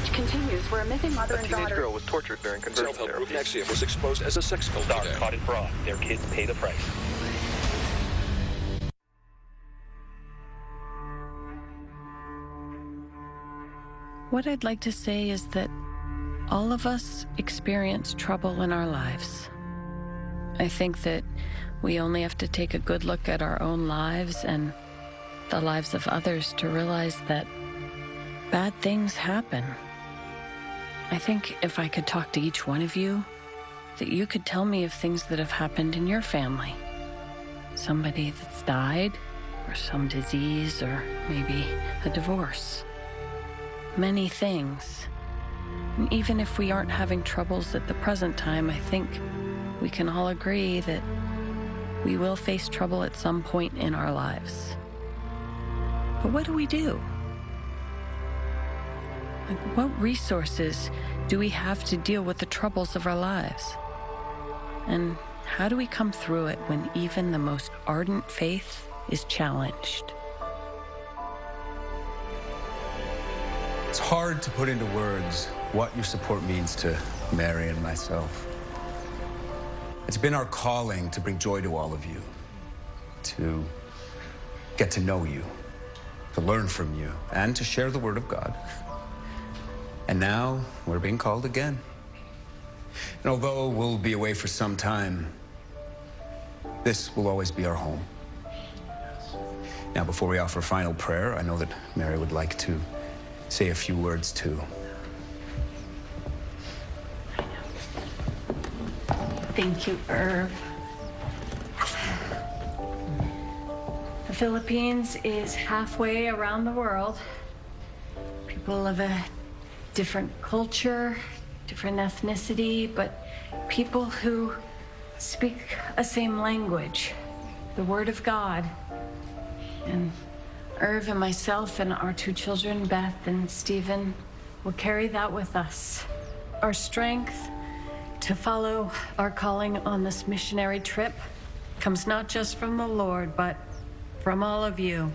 search continues for a missing mother A and teenage girl was tortured during conversion Self-help group. NXIVM was exposed as a sex cult Star caught in fraud. Their kids pay the price. What I'd like to say is that all of us experience trouble in our lives. I think that we only have to take a good look at our own lives and the lives of others to realize that bad things happen. I think if I could talk to each one of you, that you could tell me of things that have happened in your family. Somebody that's died, or some disease, or maybe a divorce many things. And even if we aren't having troubles at the present time, I think we can all agree that we will face trouble at some point in our lives. But what do we do? Like, what resources do we have to deal with the troubles of our lives? And how do we come through it when even the most ardent faith is challenged? It's hard to put into words what your support means to Mary and myself. It's been our calling to bring joy to all of you, to get to know you, to learn from you, and to share the Word of God. And now we're being called again. And although we'll be away for some time, this will always be our home. Now, before we offer a final prayer, I know that Mary would like to say a few words too. Thank you, Irv. The Philippines is halfway around the world. People of a different culture, different ethnicity, but people who speak a same language, the Word of God. And Irv and myself and our two children, Beth and Stephen, will carry that with us. Our strength to follow our calling on this missionary trip comes not just from the Lord, but from all of you.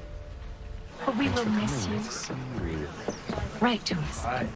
But we will miss you. Write to us.